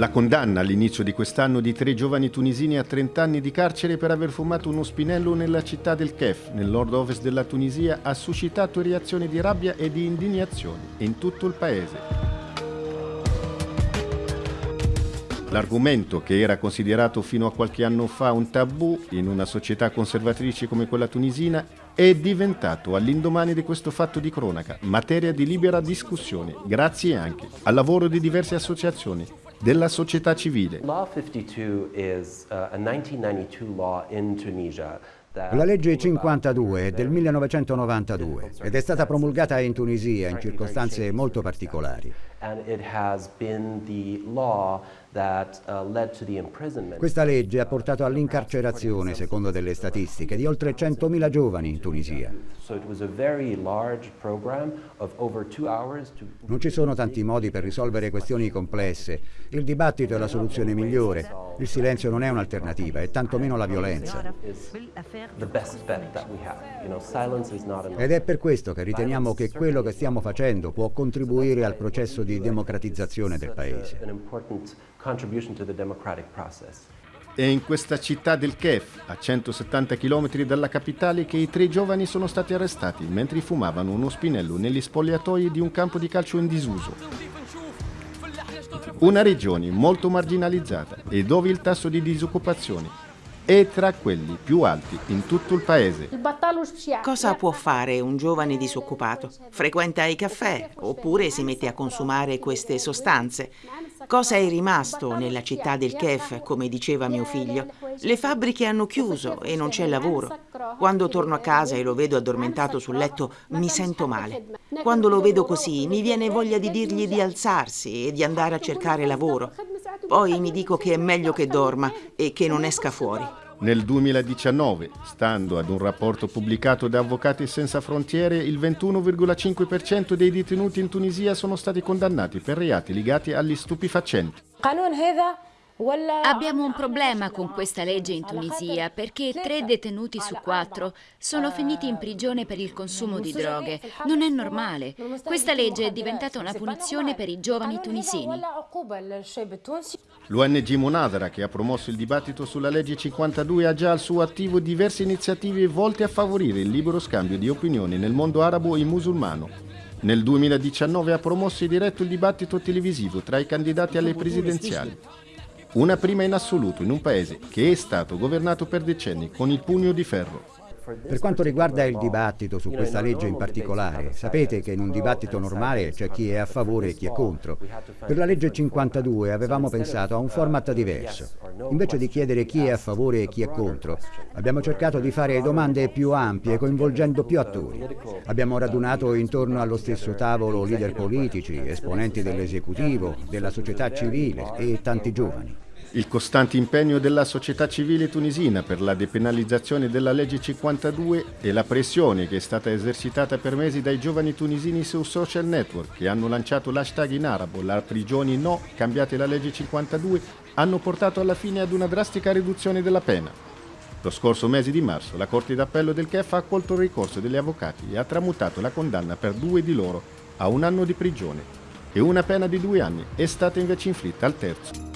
La condanna all'inizio di quest'anno di tre giovani tunisini a 30 anni di carcere per aver fumato uno spinello nella città del Kef, nel nord-ovest della Tunisia, ha suscitato reazioni di rabbia e di indignazione in tutto il paese. L'argomento, che era considerato fino a qualche anno fa un tabù in una società conservatrice come quella tunisina, è diventato all'indomani di questo fatto di cronaca materia di libera discussione, grazie anche al lavoro di diverse associazioni della società civile. Law 52 is uh, a 1992 law in Tunisia la legge 52 è del 1992 ed è stata promulgata in Tunisia in circostanze molto particolari. Questa legge ha portato all'incarcerazione, secondo delle statistiche, di oltre 100.000 giovani in Tunisia. Non ci sono tanti modi per risolvere questioni complesse. Il dibattito è la soluzione migliore. Il silenzio non è un'alternativa, e tantomeno la violenza. Ed è per questo che riteniamo che quello che stiamo facendo può contribuire al processo di democratizzazione del Paese. È in questa città del Kef, a 170 km dalla capitale, che i tre giovani sono stati arrestati mentre fumavano uno spinello negli spogliatoi di un campo di calcio in disuso. Una regione molto marginalizzata e dove il tasso di disoccupazione è tra quelli più alti in tutto il paese. Cosa può fare un giovane disoccupato? Frequenta i caffè oppure si mette a consumare queste sostanze. Cosa è rimasto nella città del Kef, come diceva mio figlio? Le fabbriche hanno chiuso e non c'è lavoro. Quando torno a casa e lo vedo addormentato sul letto mi sento male. Quando lo vedo così mi viene voglia di dirgli di alzarsi e di andare a cercare lavoro. Poi mi dico che è meglio che dorma e che non esca fuori. Nel 2019, stando ad un rapporto pubblicato da Avvocati Senza Frontiere, il 21,5% dei detenuti in Tunisia sono stati condannati per reati legati agli stupefacenti. Abbiamo un problema con questa legge in Tunisia perché tre detenuti su quattro sono finiti in prigione per il consumo di droghe. Non è normale. Questa legge è diventata una punizione per i giovani tunisini. L'ONG Monadara, che ha promosso il dibattito sulla legge 52, ha già al suo attivo diverse iniziative volte a favorire il libero scambio di opinioni nel mondo arabo e musulmano. Nel 2019 ha promosso e diretto il dibattito televisivo tra i candidati alle presidenziali. Una prima in assoluto in un paese che è stato governato per decenni con il pugno di ferro. Per quanto riguarda il dibattito su questa legge in particolare, sapete che in un dibattito normale c'è chi è a favore e chi è contro. Per la legge 52 avevamo pensato a un format diverso. Invece di chiedere chi è a favore e chi è contro, abbiamo cercato di fare domande più ampie, coinvolgendo più attori. Abbiamo radunato intorno allo stesso tavolo leader politici, esponenti dell'esecutivo, della società civile e tanti giovani. Il costante impegno della società civile tunisina per la depenalizzazione della legge 52 e la pressione che è stata esercitata per mesi dai giovani tunisini su social network che hanno lanciato l'hashtag in arabo la prigioni no, cambiate la legge 52, hanno portato alla fine ad una drastica riduzione della pena. Lo scorso mese di marzo la Corte d'Appello del CHEF ha accolto il ricorso degli avvocati e ha tramutato la condanna per due di loro a un anno di prigione e una pena di due anni è stata invece inflitta al terzo.